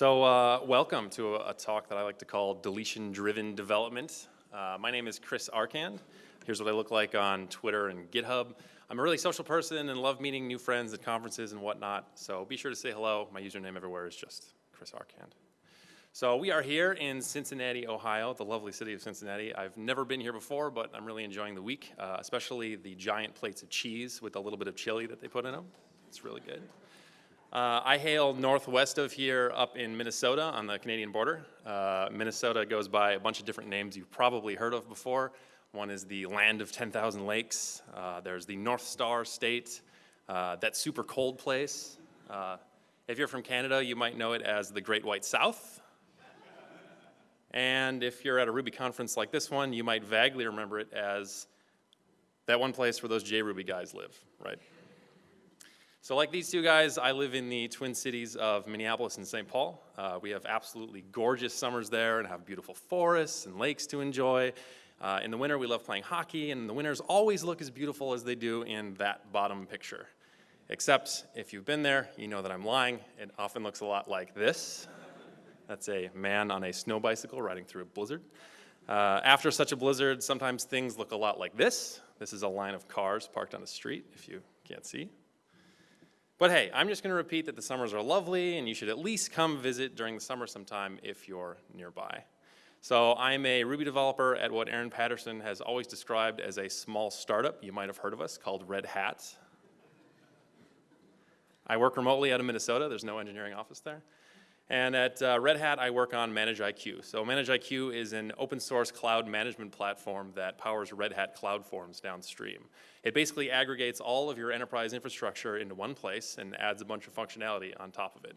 So uh, welcome to a, a, talk that I like to call deletion-driven development. Uh, my name is Chris Arcand. Here's what I look like on Twitter and GitHub. I'm a really social person and love meeting new friends at conferences and whatnot, so be sure to say hello. My username everywhere is just Chris Arcand. So we are here in Cincinnati, Ohio, the lovely city of Cincinnati. I've never been here before, but I'm really enjoying the week, uh, especially the giant plates of cheese with a little bit of chili that they put in them. It's really good. Uh, I hail northwest of here up in Minnesota on the Canadian border. Uh, Minnesota goes by a bunch of different names you've probably heard of before. One is the land of 10,000 lakes. Uh, there's the North Star State, uh, that super cold place. Uh, if you're from Canada, you might know it as the Great White South. And if you're at a Ruby conference like this one, you might vaguely remember it as that one place where those JRuby guys live, right? So like these two guys, I live in the Twin Cities of Minneapolis and St. Paul. Uh, we have absolutely gorgeous summers there and have beautiful forests and lakes to enjoy. Uh, in the winter, we love playing hockey, and the winters always look as beautiful as they do in that bottom picture. Except if you've been there, you know that I'm lying. It often looks a lot like this. That's a man on a snow bicycle riding through a blizzard. Uh, after such a blizzard, sometimes things look a lot like this. This is a line of cars parked on the street, if you can't see. But hey, I'm just going to repeat that the summers are lovely and you should at least come visit during the summer sometime if you're nearby. So I'm a Ruby developer at what Aaron Patterson has always described as a small startup. You might have heard of us called Red Hat. I work remotely out of Minnesota. There's no engineering office there. And at uh, Red Hat, I work on ManageIQ. So ManageIQ is an open source cloud management platform that powers Red Hat CloudForms downstream. It basically aggregates all of your enterprise infrastructure into one place and adds a bunch of functionality on top of it.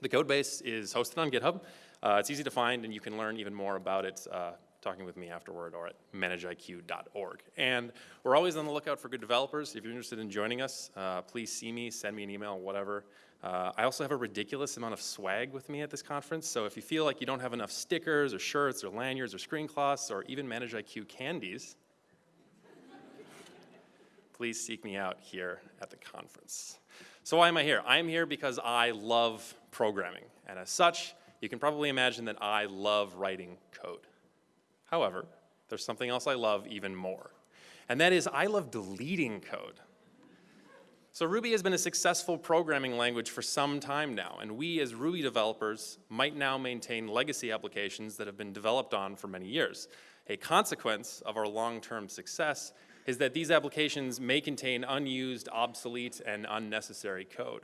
The code base is hosted on GitHub. Uh, it's easy to find and you can learn even more about it uh, talking with me afterward or at manageiq.org. And we're always on the lookout for good developers. If you're interested in joining us, uh, please see me, send me an email, whatever. Uh, I also have a ridiculous amount of swag with me at this conference, so if you feel like you don't have enough stickers or shirts or lanyards or screen cloths or even ManageIQ candies, please seek me out here at the conference. So why am I here? I'm here because I love programming, and as such, you can probably imagine that I love writing code. However, there's something else I love even more, and that is I love deleting code. So Ruby has been a successful programming language for some time now, and we as Ruby developers might now maintain legacy applications that have been developed on for many years. A consequence of our long-term success is that these applications may contain unused, obsolete, and unnecessary code.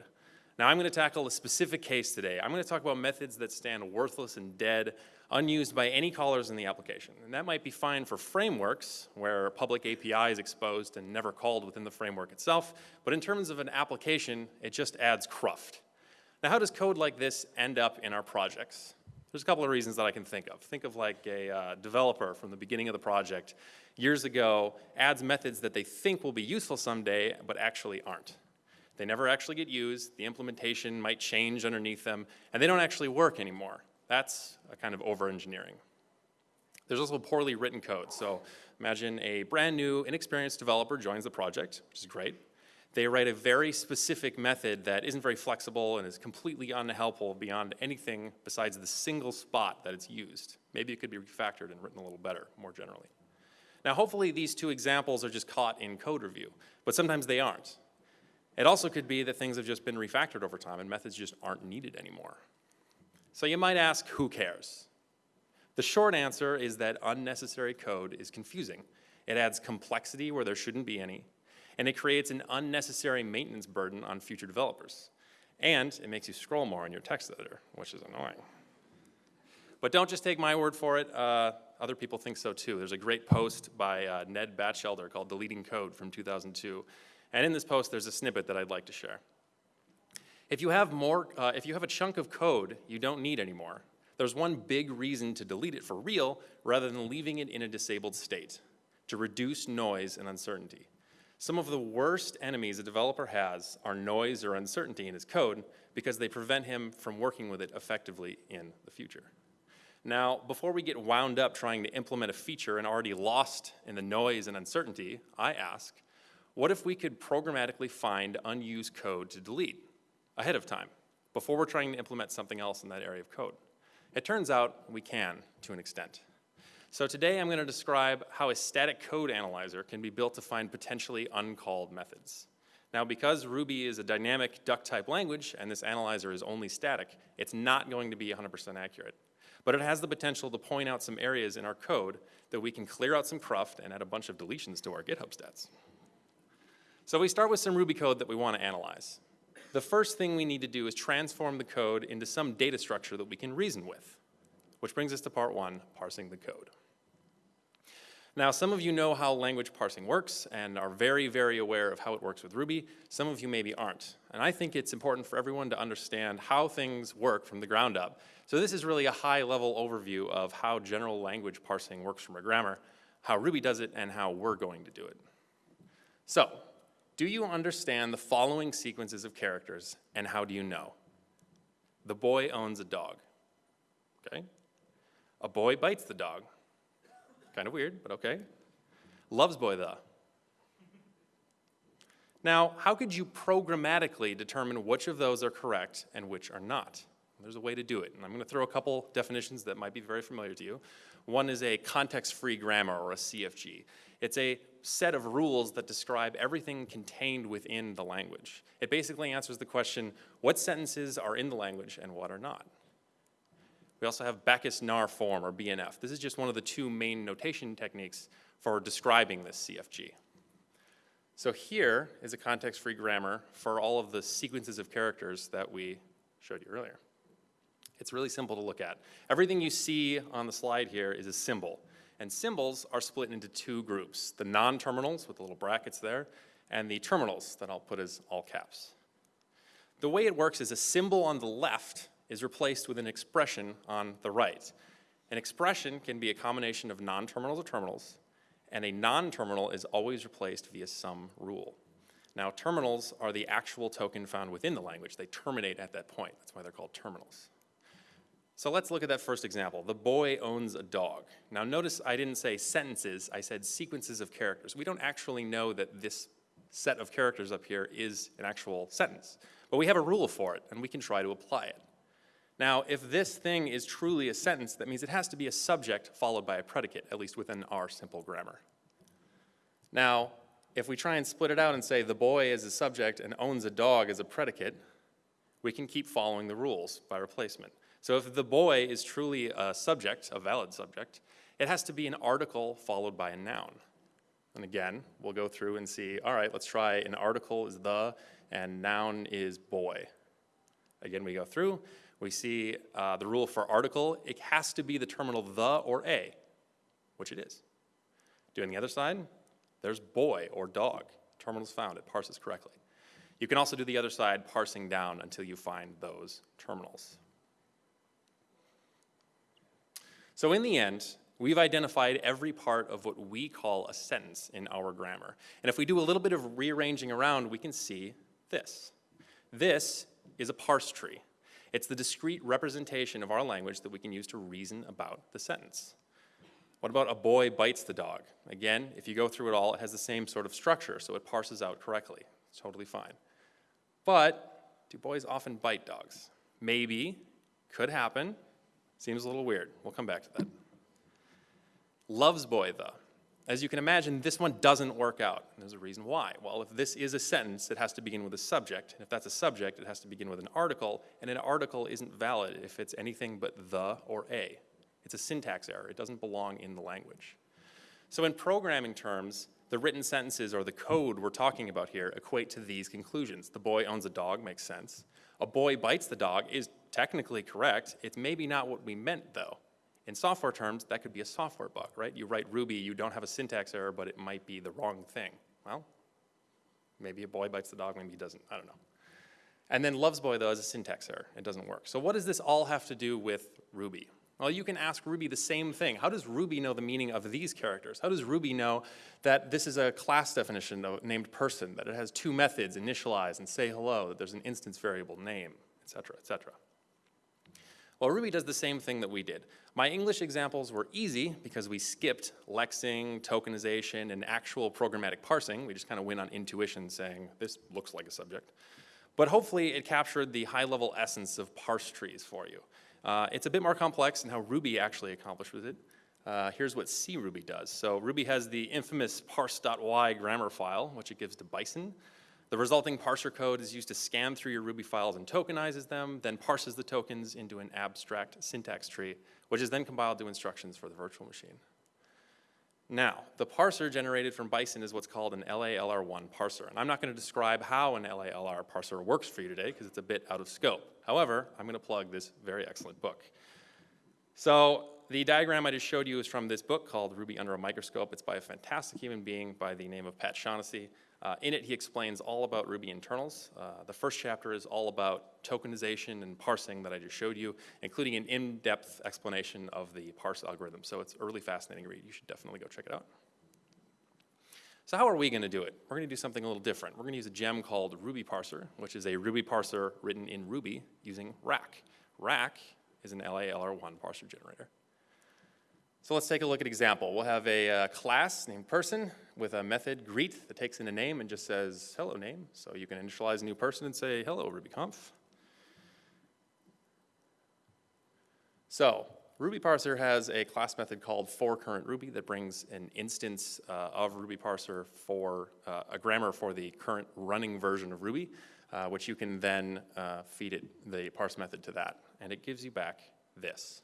Now I'm going to tackle a specific case today. I'm going to talk about methods that stand worthless and dead unused by any callers in the application. And that might be fine for frameworks where public API is exposed and never called within the framework itself, but in terms of an application, it just adds cruft. Now how does code like this end up in our projects? There's a couple of reasons that I can think of. Think of like a uh, developer from the beginning of the project years ago adds methods that they think will be useful someday, but actually aren't. They never actually get used, the implementation might change underneath them, and they don't actually work anymore. That's a kind of over-engineering. There's also poorly written code. So imagine a brand new, inexperienced developer joins the project, which is great. They write a very specific method that isn't very flexible and is completely unhelpful beyond anything besides the single spot that it's used. Maybe it could be refactored and written a little better, more generally. Now hopefully these two examples are just caught in code review, but sometimes they aren't. It also could be that things have just been refactored over time and methods just aren't needed anymore. So you might ask, who cares? The short answer is that unnecessary code is confusing. It adds complexity where there shouldn't be any, and it creates an unnecessary maintenance burden on future developers. And it makes you scroll more in your text editor, which is annoying. But don't just take my word for it. Uh, other people think so too. There's a great post by uh, Ned Batchelder called Deleting Code from 2002. And in this post, there's a snippet that I'd like to share. If you have more, uh, if you have a chunk of code you don't need anymore, there's one big reason to delete it for real rather than leaving it in a disabled state, to reduce noise and uncertainty. Some of the worst enemies a developer has are noise or uncertainty in his code because they prevent him from working with it effectively in the future. Now, before we get wound up trying to implement a feature and already lost in the noise and uncertainty, I ask, what if we could programmatically find unused code to delete? Ahead of time. before we're trying to implement something else in that area of code? It turns out we can to an extent. So today I'm going to describe how a static code analyzer can be built to find potentially uncalled methods. Now because Ruby is a dynamic duck type language and this analyzer is only static, it's not going to be 100% accurate. But it has the potential to point out some areas in our code that we can clear out some cruft and add a bunch of deletions to our GitHub stats. So we start with some Ruby code that we want to analyze. The first thing we need to do is transform the code into some data structure that we can reason with, which brings us to part one, parsing the code. Now, some of you know how language parsing works and are very, very aware of how it works with Ruby. Some of you maybe aren't. And I think it's important for everyone to understand how things work from the ground up. So this is really a high-level overview of how general language parsing works from a grammar, how Ruby does it, and how we're going to do it. So, do you understand the following sequences of characters, and how do you know? The boy owns a dog, okay? A boy bites the dog. Kind of weird, but okay. Loves boy the. Now, how could you programmatically determine which of those are correct and which are not? There's a way to do it, and I'm going to throw a couple definitions that might be very familiar to you. One is a context-free grammar, or a CFG. It's a set of rules that describe everything contained within the language. It basically answers the question, what sentences are in the language and what are not? We also have Backus-Naur form, or BNF. This is just one of the two main notation techniques for describing this CFG. So here is a context-free grammar for all of the sequences of characters that we showed you earlier. It's really simple to look at. Everything you see on the slide here is a symbol. And symbols are split into two groups, the non-terminals with the little brackets there, and the terminals that I'll put as all caps. The way it works is a symbol on the left is replaced with an expression on the right. An expression can be a combination of non-terminals or terminals, and a non-terminal is always replaced via some rule. Now, terminals are the actual token found within the language. They terminate at that point. That's why they're called terminals. So let's look at that first example. The boy owns a dog. Now notice I didn't say sentences, I said sequences of characters. We don't actually know that this set of characters up here is an actual sentence, but we have a rule for it and we can try to apply it. Now, if this thing is truly a sentence, that means it has to be a subject followed by a predicate, at least within our simple grammar. Now, if we try and split it out and say the boy is a subject and owns a dog as a predicate, we can keep following the rules by replacement. So if the boy is truly a subject, a valid subject, it has to be an article followed by a noun. And again, we'll go through and see, all right, let's try an article is the and noun is boy. Again, we go through, we see uh, the rule for article, it has to be the terminal the or a, which it is. Doing the other side, there's boy or dog. Terminals found, it parses correctly. You can also do the other side, parsing down until you find those terminals. So in the end, we've identified every part of what we call a sentence in our grammar. And if we do a little bit of rearranging around, we can see this. This is a parse tree. It's the discrete representation of our language that we can use to reason about the sentence. What about a boy bites the dog? Again, if you go through it all, it has the same sort of structure, so it parses out correctly. It's totally fine. But do boys often bite dogs? Maybe, could happen, seems a little weird. We'll come back to that. Loves boy, though. As you can imagine, this one doesn't work out. And there's a reason why. Well, if this is a sentence, it has to begin with a subject. And if that's a subject, it has to begin with an article. And an article isn't valid if it's anything but the or a. It's a syntax error. It doesn't belong in the language. So in programming terms, the written sentences or the code we're talking about here equate to these conclusions. The boy owns a dog makes sense. A boy bites the dog is technically correct. It's maybe not what we meant though. In software terms, that could be a software bug, right? You write Ruby, you don't have a syntax error, but it might be the wrong thing. Well, maybe a boy bites the dog, maybe he doesn't, I don't know. And then loves boy, though, is a syntax error. It doesn't work. So what does this all have to do with Ruby? Well, you can ask Ruby the same thing. How does Ruby know the meaning of these characters? How does Ruby know that this is a class definition named person, that it has two methods, initialize and say hello, that there's an instance variable name, et cetera, et cetera? Well, Ruby does the same thing that we did. My English examples were easy because we skipped lexing, tokenization, and actual programmatic parsing. We just kind of went on intuition saying, this looks like a subject. But hopefully it captured the high-level essence of parse trees for you. Uh, it's a bit more complex in how Ruby actually accomplishes it. Uh, here's what CRuby does. So Ruby has the infamous parse.y grammar file, which it gives to Bison. The resulting parser code is used to scan through your Ruby files and tokenizes them, then parses the tokens into an abstract syntax tree, which is then compiled to instructions for the virtual machine. Now, the parser generated from Bison is what's called an LALR1 parser. And I'm not going to describe how an LALR parser works for you today because it's a bit out of scope. However, I'm going to plug this very excellent book. So the diagram I just showed you is from this book called Ruby Under a Microscope. It's by a fantastic human being by the name of Pat Shaughnessy. Uh, in it, he explains all about Ruby internals. Uh, the first chapter is all about tokenization and parsing that I just showed you, including an in-depth explanation of the parse algorithm. So it's a really fascinating read. You should definitely go check it out. So how are we going to do it? We're going to do something a little different. We're going to use a gem called Ruby Parser, which is a Ruby parser written in Ruby using Racc. Racc is an LALR1 parser generator. So let's take a look at example. We'll have a uh, class named person with a method greet that takes in a name and just says hello name. So you can initialize a new person and say hello RubyConf. So Ruby Parser has a class method called for current Ruby that brings an instance uh, of Ruby Parser for uh, a grammar for the current running version of Ruby, uh, which you can then uh, feed it the parse method to that. And it gives you back this.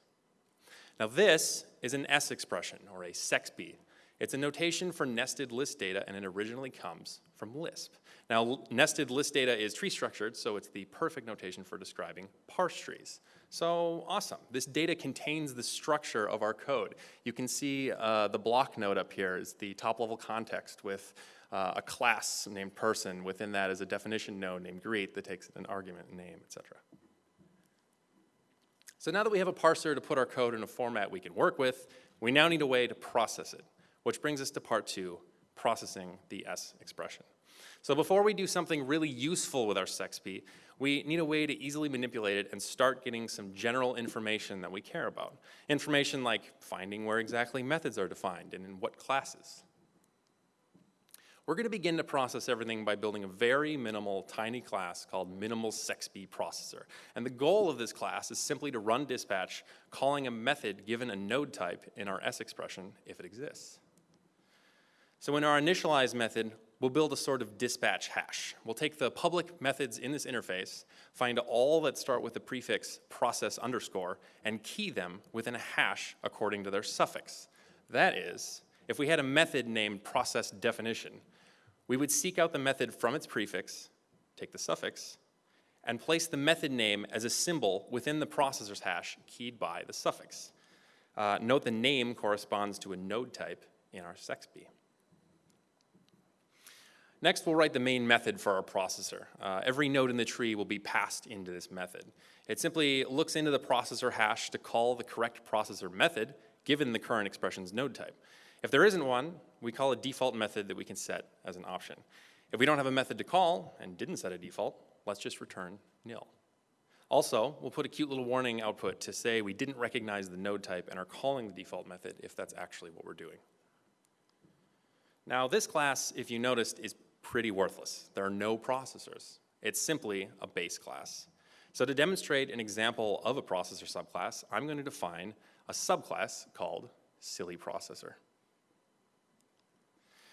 Now this is an S expression, or a SEXP. It's a notation for nested list data, and it originally comes from Lisp. Now, nested list data is tree structured, so it's the perfect notation for describing parse trees. So awesome. This data contains the structure of our code. You can see uh, the block node up here is the top level context with uh, a class named person. Within that is a definition node named greet that takes an argument, name, etc. So now that we have a parser to put our code in a format we can work with, we now need a way to process it, which brings us to part two, processing the S expression. So before we do something really useful with our SEXP, we need a way to easily manipulate it and start getting some general information that we care about. Information like finding where exactly methods are defined and in what classes. We're going to begin to process everything by building a very minimal, tiny class called minimal sexp processor. And the goal of this class is simply to run dispatch, calling a method given a node type in our S expression if it exists. So in our initialize method, we'll build a sort of dispatch hash. We'll take the public methods in this interface, find all that start with the prefix process underscore, and key them within a hash according to their suffix. That is, if we had a method named process definition, we would seek out the method from its prefix, take the suffix, and place the method name as a symbol within the processor's hash keyed by the suffix. Uh, note the name corresponds to a node type in our SEXP. Next, we'll write the main method for our processor. Uh, every node in the tree will be passed into this method. It simply looks into the processor hash to call the correct processor method given the current expression's node type. If there isn't one, we call a default method that we can set as an option. If we don't have a method to call and didn't set a default, let's just return nil. Also, we'll put a cute little warning output to say we didn't recognize the node type and are calling the default method if that's actually what we're doing. Now this class, if you noticed, is pretty worthless. There are no processors. It's simply a base class. So to demonstrate an example of a processor subclass, I'm going to define a subclass called silly processor.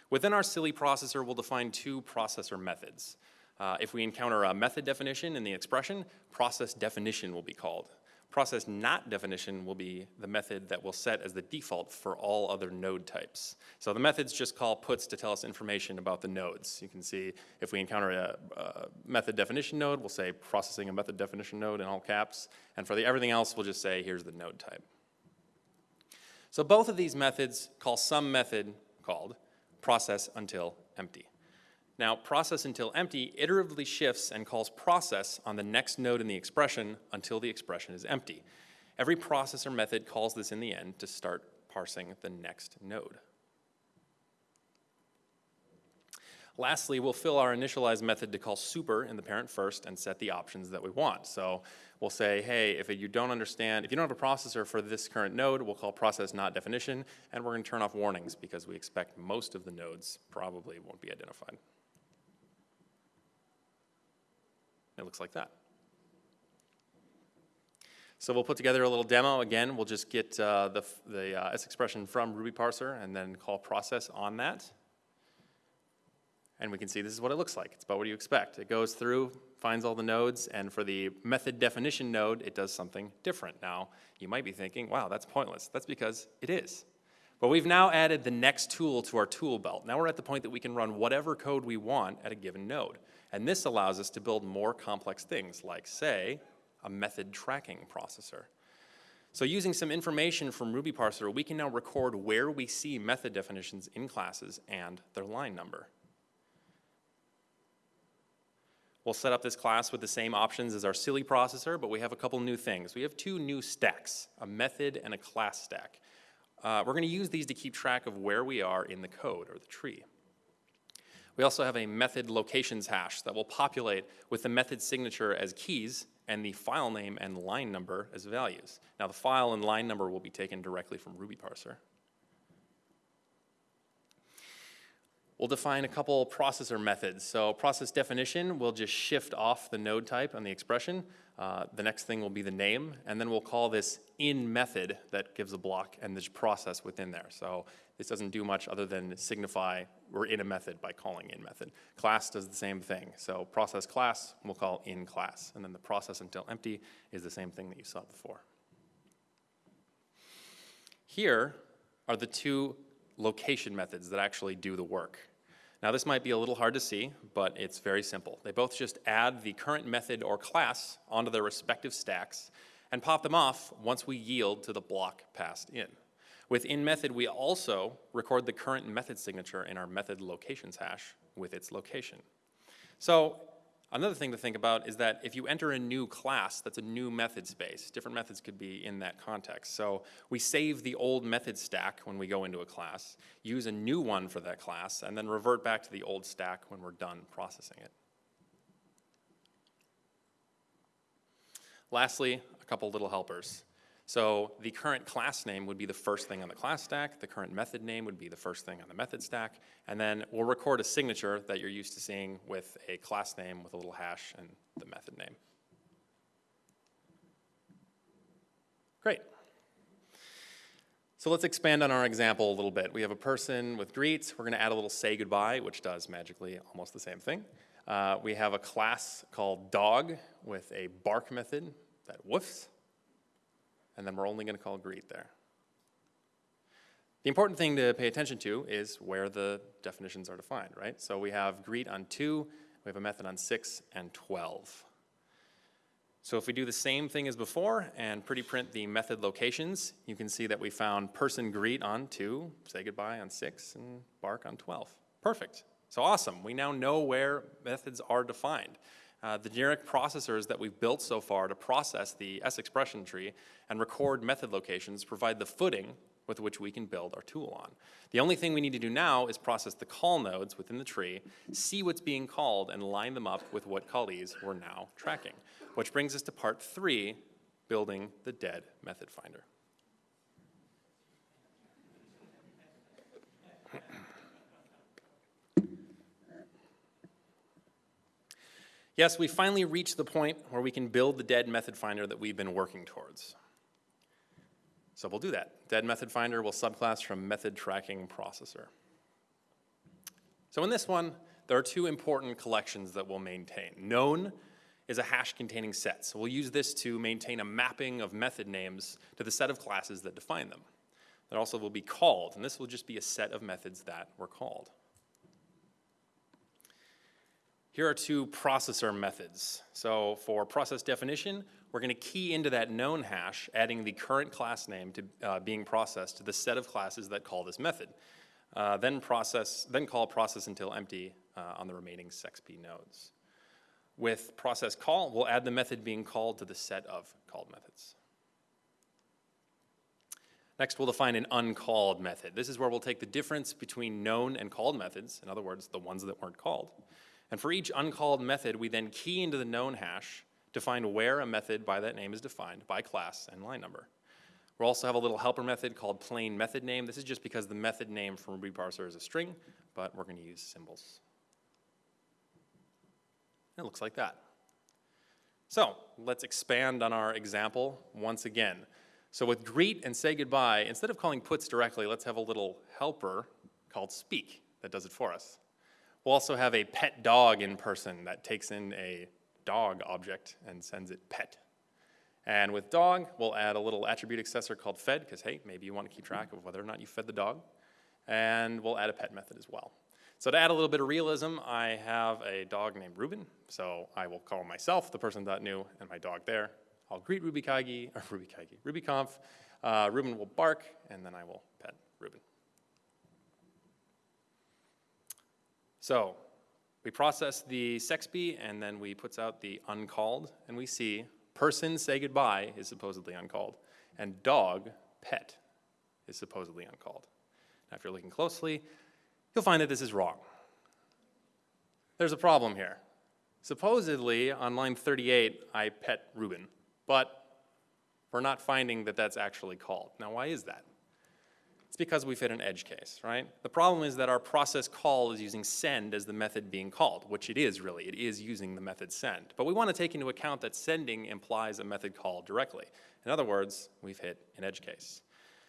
Within our silly processor, we'll define two processor methods. Uh, if we encounter a method definition in the expression, process definition will be called. Process not definition will be the method that we'll set as the default for all other node types. So the methods just call puts to tell us information about the nodes. You can see if we encounter a, a method definition node, we'll say processing a method definition node in all caps. And for the everything else, we'll just say here's the node type. So both of these methods call some method called process until empty. Now, process until empty iteratively shifts and calls process on the next node in the expression until the expression is empty. Every processor method calls this in the end to start parsing the next node. Lastly, we'll fill our initialize method to call super in the parent first and set the options that we want. So we'll say, hey, if you don't understand, if you don't have a processor for this current node, we'll call process not definition, and we're gonna turn off warnings because we expect most of the nodes probably won't be identified. It looks like that. So we'll put together a little demo. Again, we'll just get uh, the, the uh, S expression from Ruby parser and then call process on that. And we can see this is what it looks like. It's about what you expect. It goes through, finds all the nodes, and for the method definition node, it does something different. Now, you might be thinking, wow, that's pointless. That's because it is. But we've now added the next tool to our tool belt. Now we're at the point that we can run whatever code we want at a given node. And this allows us to build more complex things, like, say, a method tracking processor. So using some information from Ruby parser, we can now record where we see method definitions in classes and their line number. We'll set up this class with the same options as our silly processor, but we have a couple new things. We have two new stacks, a method and a class stack. Uh, we're going to use these to keep track of where we are in the code or the tree. We also have a method locations hash that will populate with the method signature as keys and the file name and line number as values. Now the file and line number will be taken directly from Ruby parser. We'll define a couple processor methods. So process definition, we'll just shift off the node type on the expression. Uh, the next thing will be the name, and then we'll call this in method that gives a block and this process within there. So this doesn't do much other than signify we're in a method by calling in method. Class does the same thing. So process class, we'll call in class. And then the process until empty is the same thing that you saw before. Here are the two location methods that actually do the work. Now this might be a little hard to see, but it's very simple. They both just add the current method or class onto their respective stacks and pop them off once we yield to the block passed in. With in method, we also record the current method signature in our method locations hash with its location. So Another thing to think about is that if you enter a new class, that's a new method space. Different methods could be in that context. So we save the old method stack when we go into a class, use a new one for that class, and then revert back to the old stack when we're done processing it. Lastly, a couple little helpers. So the current class name would be the first thing on the class stack, the current method name would be the first thing on the method stack, and then we'll record a signature that you're used to seeing with a class name with a little hash and the method name. Great. So let's expand on our example a little bit. We have a person with greets. We're going to add a little say goodbye, which does magically almost the same thing. Uh, we have a class called dog with a bark method that woofs and then we're only going to call greet there. The important thing to pay attention to is where the definitions are defined, right? So we have greet on 2, we have a method on 6 and 12. So if we do the same thing as before and pretty print the method locations, you can see that we found person greet on 2, say goodbye on 6, and bark on 12. Perfect. So awesome. We now know where methods are defined. Uh, the generic processors that we've built so far to process the S expression tree and record method locations provide the footing with which we can build our tool on. The only thing we need to do now is process the call nodes within the tree, see what's being called, and line them up with what callees we're now tracking. Which brings us to part three, building the dead method finder. Yes, we finally reached the point where we can build the dead method finder that we've been working towards. So we'll do that. Dead method finder will subclass from method tracking processor. So in this one, there are two important collections that we'll maintain. Known is a hash containing set. So we'll use this to maintain a mapping of method names to the set of classes that define them. That also will be called, and this will just be a set of methods that were called. Here are two processor methods. So for process definition, we're going to key into that known hash, adding the current class name to uh, being processed to the set of classes that call this method. Uh, then process, then call process until empty uh, on the remaining sexp nodes. With process call, we'll add the method being called to the set of called methods. Next, we'll define an uncalled method. This is where we'll take the difference between known and called methods, in other words, the ones that weren't called, and for each uncalled method, we then key into the known hash to find where a method by that name is defined by class and line number. We'll also have a little helper method called plain method name. This is just because the method name from Ruby parser is a string, but we're going to use symbols. It looks like that. So let's expand on our example once again. So with greet and say goodbye, instead of calling puts directly, let's have a little helper called speak that does it for us. We'll also have a pet dog in person that takes in a dog object and sends it pet. And with dog, we'll add a little attribute accessor called fed, because hey, maybe you want to keep track of whether or not you fed the dog. And we'll add a pet method as well. So to add a little bit of realism, I have a dog named Ruben. So I will call myself the person that person.new and my dog there. I'll greet RubyKaigi, or RubyKaigi, RubyConf. Uh, Ruben will bark, and then I will pet Ruben. So we process the sexp, and then we puts out the uncalled, and we see person say goodbye is supposedly uncalled, and dog pet is supposedly uncalled. Now, if you're looking closely, you'll find that this is wrong. There's a problem here. Supposedly, on line 38, I pet Ruben, but we're not finding that that's actually called. Now, why is that? It's because we fit an edge case, right? The problem is that our process call is using send as the method being called, which it is really. It is using the method send. But we want to take into account that sending implies a method call directly. In other words, we've hit an edge case.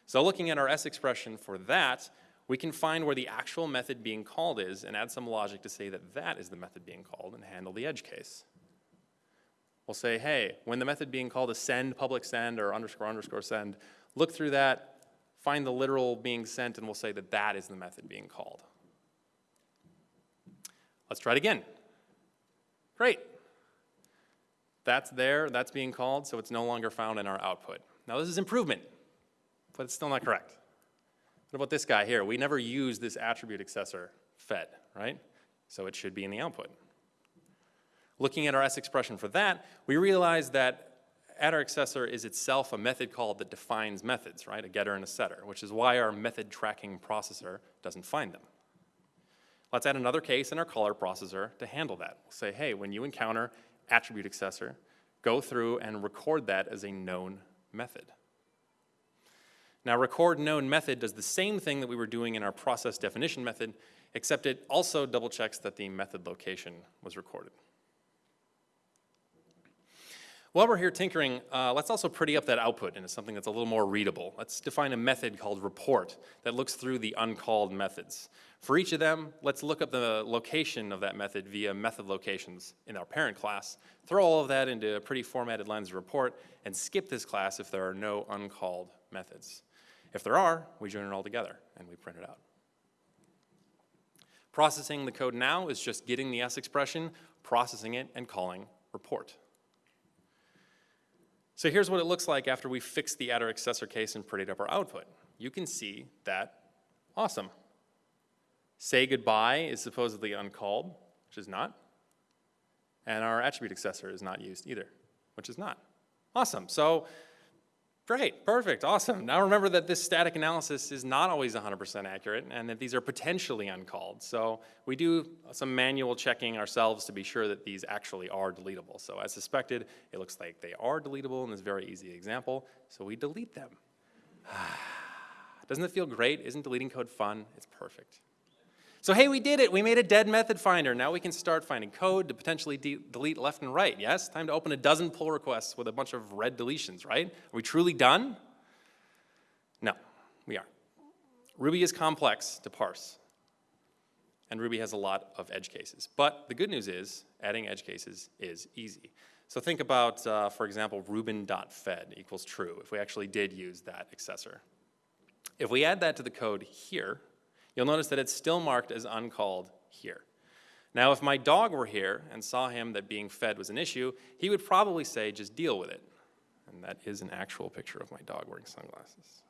So looking at our S expression for that, we can find where the actual method being called is and add some logic to say that that is the method being called and handle the edge case. We'll say, hey, when the method being called is send, public send, or underscore underscore send, look through that, find the literal being sent, and we'll say that that is the method being called. Let's try it again. Great. That's there, that's being called, so it's no longer found in our output. Now this is improvement, but it's still not correct. What about this guy here? We never use this attribute accessor fed, right? So it should be in the output. Looking at our S expression for that, we realize that attr accessor is itself a method call that defines methods, right? A getter and a setter, which is why our method tracking processor doesn't find them. Let's add another case in our caller processor to handle that. We'll say, hey, when you encounter attribute accessor, go through and record that as a known method. Now, record known method does the same thing that we were doing in our process definition method, except it also double checks that the method location was recorded. While we're here tinkering, uh, let's also pretty up that output into something that's a little more readable. Let's define a method called report that looks through the uncalled methods. For each of them, let's look up the location of that method via method locations in our parent class, throw all of that into a pretty formatted lines of report, and skip this class if there are no uncalled methods. If there are, we join it all together and we print it out. Processing the code now is just getting the S expression, processing it, and calling report. So here's what it looks like after we fix the attr accessor case and prettied up our output. You can see that, awesome. Say goodbye is supposedly uncalled, which is not. And our attribute accessor is not used either, which is not. Awesome. So Great, perfect, awesome. Now remember that this static analysis is not always 100% accurate and that these are potentially uncalled. So we do some manual checking ourselves to be sure that these actually are deletable. So as suspected, it looks like they are deletable in this very easy example, so we delete them. Doesn't it feel great? Isn't deleting code fun? It's perfect. So hey, we did it. We made a dead method finder. Now we can start finding code to potentially de delete left and right. Yes, time to open a dozen pull requests with a bunch of red deletions, right? Are we truly done? No, we aren't. Ruby is complex to parse. And Ruby has a lot of edge cases. But the good news is adding edge cases is easy. So think about, uh, for example, ruben.fed equals true, if we actually did use that accessor. If we add that to the code here, you'll notice that it's still marked as uncalled here. Now, if my dog were here and saw him that being fed was an issue, he would probably say, just deal with it. And that is an actual picture of my dog wearing sunglasses.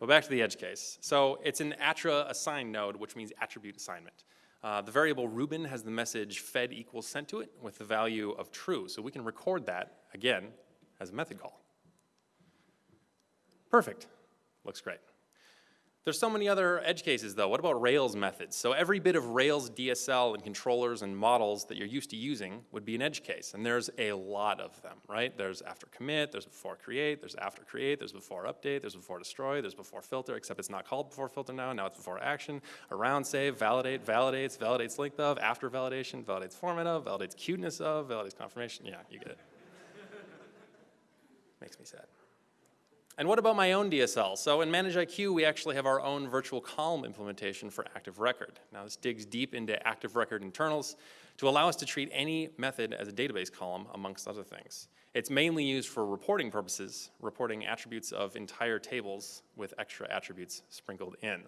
But back to the edge case. So it's an attrasgn node, which means attribute assignment. Uh, the variable Ruben has the message fed equals sent to it with the value of true. So we can record that, again, as a method call. Perfect. Looks great. There's so many other edge cases though. What about Rails methods? So every bit of Rails DSL and controllers and models that you're used to using would be an edge case. And there's a lot of them, right? There's after commit, there's before create, there's after create, there's before update, there's before destroy, there's before filter, except it's not called before filter now, now it's before action, around save, validate, validates, validates length of, after validation, validates format of, validates cuteness of, validates confirmation. Yeah, you get it. Makes me sad. And what about my own DSL? So in ManageIQ, we actually have our own virtual column implementation for Active Record. Now this digs deep into Active Record internals to allow us to treat any method as a database column, amongst other things. It's mainly used for reporting purposes, reporting attributes of entire tables with extra attributes sprinkled in.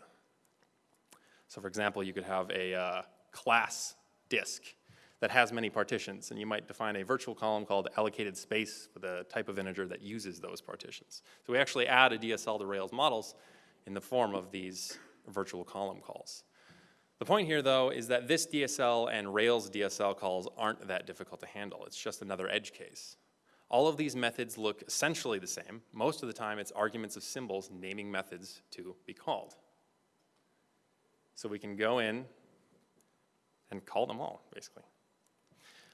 So for example, you could have a uh, class disk that has many partitions, and you might define a virtual column called allocated space with a type of integer that uses those partitions. So we actually add a DSL to Rails models in the form of these virtual column calls. The point here, though, is that this DSL and Rails DSL calls aren't that difficult to handle. It's just another edge case. All of these methods look essentially the same. Most of the time, it's arguments of symbols naming methods to be called. So we can go in and call them all, basically.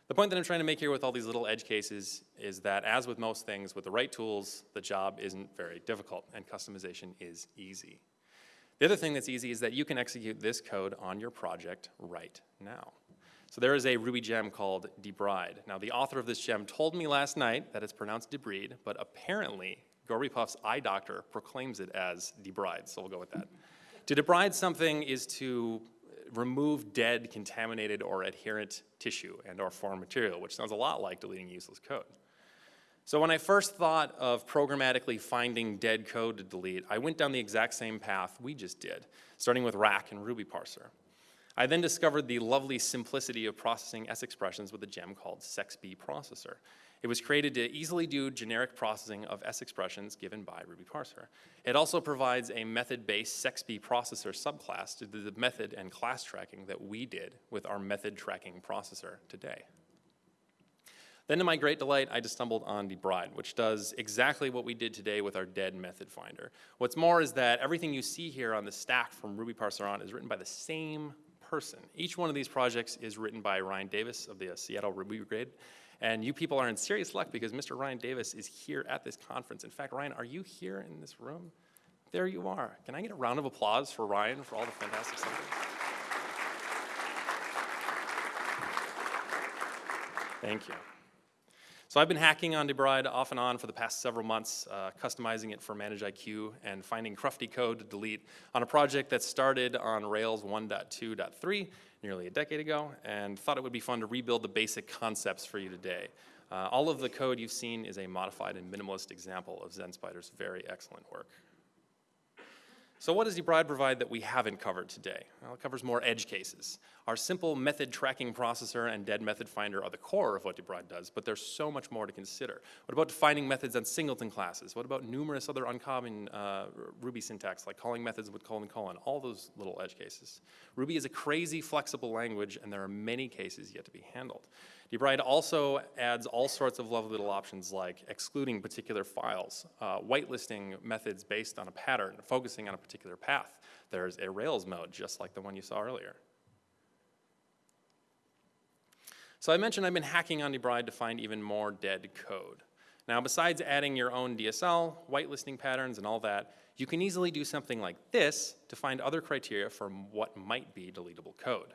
The point that I'm trying to make here with all these little edge cases is that as with most things, with the right tools, the job isn't very difficult and customization is easy. The other thing that's easy is that you can execute this code on your project right now. So there is a Ruby gem called debride. Now the author of this gem told me last night that it's pronounced debride, but apparently Gorbypuff's eye doctor proclaims it as debride, so we'll go with that. To debride something is to remove dead, contaminated, or adherent tissue and or foreign material, which sounds a lot like deleting useless code. So when I first thought of programmatically finding dead code to delete, I went down the exact same path we just did, starting with racc and Ruby parser. I then discovered the lovely simplicity of processing S expressions with a gem called Sexp processor. It was created to easily do generic processing of S expressions given by Ruby parser. It also provides a method-based Sexp processor subclass to the method and class tracking that we did with our method tracking processor today. Then to my great delight, I just stumbled on debride, which does exactly what we did today with our dead method finder. What's more is that everything you see here on the stack from Ruby Parser on is written by the same person. Each one of these projects is written by Ryan Davis of the Seattle Ruby Brigade, and you people are in serious luck because Mr. Ryan Davis is here at this conference. In fact, Ryan, are you here in this room? There you are. Can I get a round of applause for Ryan for all the fantastic stuff? Thank you. So I've been hacking on Debride off and on for the past several months, uh, customizing it for ManageIQ and finding crufty code to delete on a project that started on Rails 1.2.3 nearly a decade ago and thought it would be fun to rebuild the basic concepts for you today. Uh, all of the code you've seen is a modified and minimalist example of zenspider's very excellent work. So what does debride provide that we haven't covered today? Well, it covers more edge cases. Our simple method tracking processor and dead method finder are the core of what debride does, but there's so much more to consider. What about defining methods on singleton classes? What about numerous other uncommon uh, Ruby syntax, like calling methods with colon colon, all those little edge cases? Ruby is a crazy flexible language, and there are many cases yet to be handled. Debride also adds all sorts of lovely little options like excluding particular files, uh, whitelisting methods based on a pattern, focusing on a particular path. There's a Rails mode, just like the one you saw earlier. So I mentioned I've been hacking on Debride to find even more dead code. Now, besides adding your own DSL, whitelisting patterns, and all that, you can easily do something like this to find other criteria for what might be deletable code.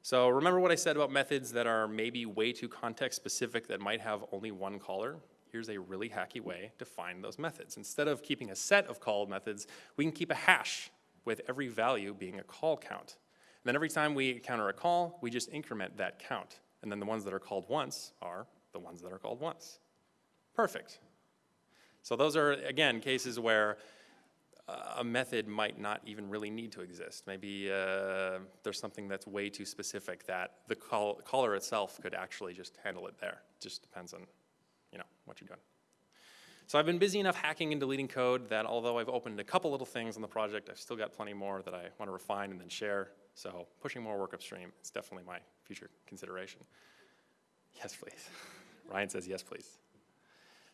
So remember what I said about methods that are maybe way too context specific that might have only one caller? Here's a really hacky way to find those methods. Instead of keeping a set of call methods, we can keep a hash with every value being a call count. And then every time we encounter a call, we just increment that count. And then the ones that are called once are the ones that are called once. Perfect. So those are, again, cases where a method might not even really need to exist. Maybe uh, there's something that's way too specific that the call, caller itself could actually just handle it there. Just depends on, you know, what you're doing. So I've been busy enough hacking and deleting code that although I've opened a couple little things on the project, I've still got plenty more that I want to refine and then share. So pushing more work upstream is definitely my future consideration. Yes, please. Ryan says yes, please.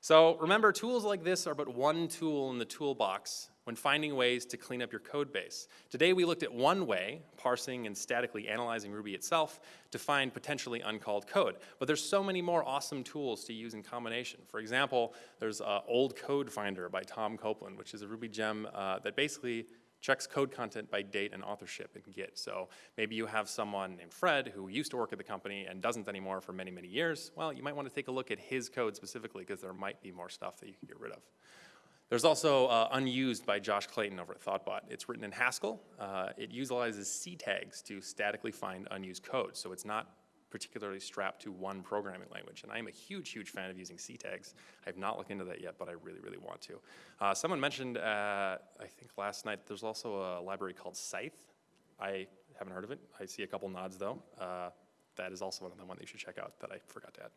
So remember, tools like this are but one tool in the toolbox when finding ways to clean up your code base. Today we looked at one way, parsing and statically analyzing Ruby itself, to find potentially uncalled code. But there's so many more awesome tools to use in combination. For example, there's uh, Old Code Finder by Tom Copeland, which is a Ruby gem uh, that basically checks code content by date and authorship in Git. So maybe you have someone named Fred who used to work at the company and doesn't anymore for many, many years. Well, you might want to take a look at his code specifically because there might be more stuff that you can get rid of. There's also uh, unused by Josh Clayton over at Thoughtbot. It's written in Haskell. Uh, it utilizes ctags to statically find unused code, so it's not particularly strapped to one programming language. And I'm a huge, huge fan of using ctags. I have not looked into that yet, but I really, really want to. Uh, someone mentioned, uh, I think last night, there's also a library called Scythe. I haven't heard of it. I see a couple nods though. Uh, that is also another one that you should check out that I forgot to add.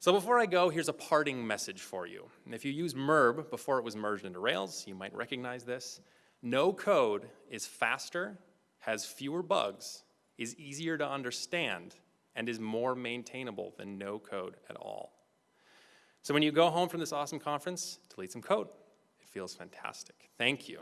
So before I go, here's a parting message for you. And if you use MERB before it was merged into Rails, you might recognize this. No code is faster, has fewer bugs, is easier to understand, and is more maintainable than no code at all. So when you go home from this awesome conference, delete some code. It feels fantastic. Thank you.